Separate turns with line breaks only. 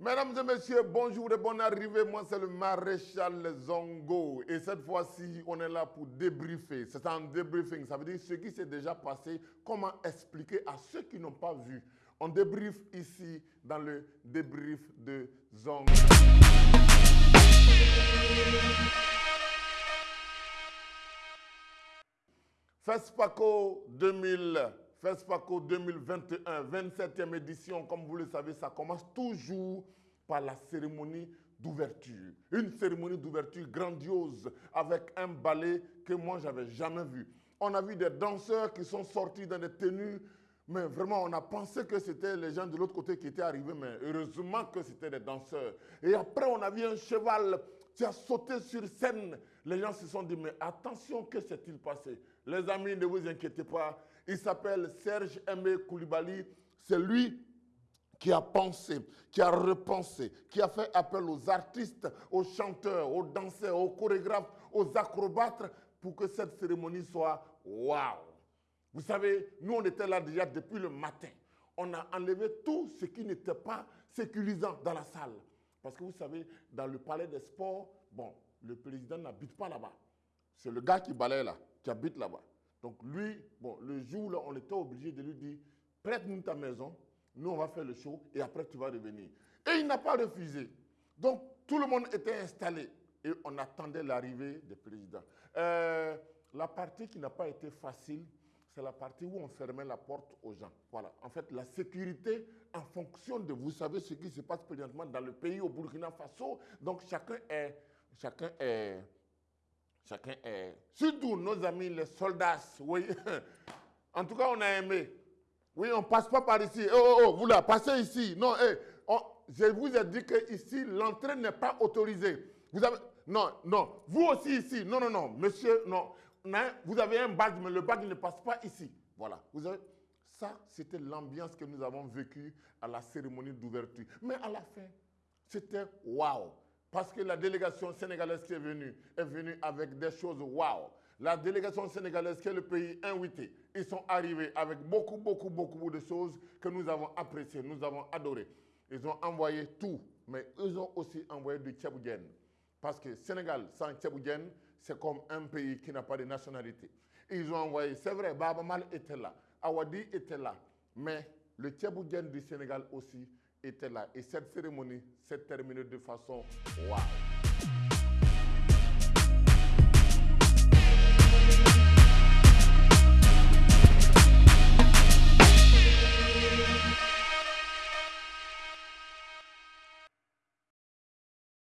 Mesdames et messieurs, bonjour et bonne arrivée. Moi, c'est le maréchal Zongo. Et cette fois-ci, on est là pour débriefer. C'est un débriefing. Ça veut dire ce qui s'est déjà passé, comment expliquer à ceux qui n'ont pas vu. On débrief ici dans le débrief de Zongo. FESPACO 2000. FESPACO 2021, 27e édition, comme vous le savez, ça commence toujours par la cérémonie d'ouverture. Une cérémonie d'ouverture grandiose avec un ballet que moi, j'avais jamais vu. On a vu des danseurs qui sont sortis dans des tenues, mais vraiment, on a pensé que c'était les gens de l'autre côté qui étaient arrivés, mais heureusement que c'était des danseurs. Et après, on a vu un cheval qui a sauté sur scène. Les gens se sont dit, mais attention, que s'est-il passé? Les amis, ne vous inquiétez pas, il s'appelle Serge Aimé Koulibaly. C'est lui qui a pensé, qui a repensé, qui a fait appel aux artistes, aux chanteurs, aux danseurs, aux chorégraphes, aux acrobates pour que cette cérémonie soit waouh. Vous savez, nous on était là déjà depuis le matin. On a enlevé tout ce qui n'était pas sécurisant dans la salle. Parce que vous savez, dans le palais des sports, bon, le président n'habite pas là-bas. C'est le gars qui balaye là, qui habite là-bas. Donc lui, bon, le jour là, on était obligé de lui dire, prête-nous ta maison, nous on va faire le show et après tu vas revenir. Et il n'a pas refusé. Donc tout le monde était installé et on attendait l'arrivée du président. Euh, la partie qui n'a pas été facile, c'est la partie où on fermait la porte aux gens. Voilà. En fait, la sécurité en fonction de, vous savez ce qui se passe présentement dans le pays, au Burkina Faso. Donc chacun est, chacun est, Chacun est. Surtout nos amis, les soldats, oui. En tout cas, on a aimé. Oui, on ne passe pas par ici. Oh, oh, oh, vous là, passez ici. Non, eh, je vous ai dit que ici, l'entrée n'est pas autorisée. Vous avez. Non, non. Vous aussi ici. Non, non, non. Monsieur, non. Vous avez un badge, mais le badge ne passe pas ici. Voilà. Ça, c'était l'ambiance que nous avons vécue à la cérémonie d'ouverture. Mais à la fin, c'était waouh. Parce que la délégation sénégalaise qui est venue est venue avec des choses waouh. La délégation sénégalaise qui est le pays invité, ils sont arrivés avec beaucoup, beaucoup, beaucoup de choses que nous avons appréciées, nous avons adorées. Ils ont envoyé tout, mais ils ont aussi envoyé du Tchaboudienne. Parce que Sénégal sans Tchaboudienne, c'est comme un pays qui n'a pas de nationalité. Ils ont envoyé, c'est vrai, Baba Mal était là, Awadi était là, mais le Tchaboudienne du Sénégal aussi était là. Et cette cérémonie s'est terminée de façon waouh.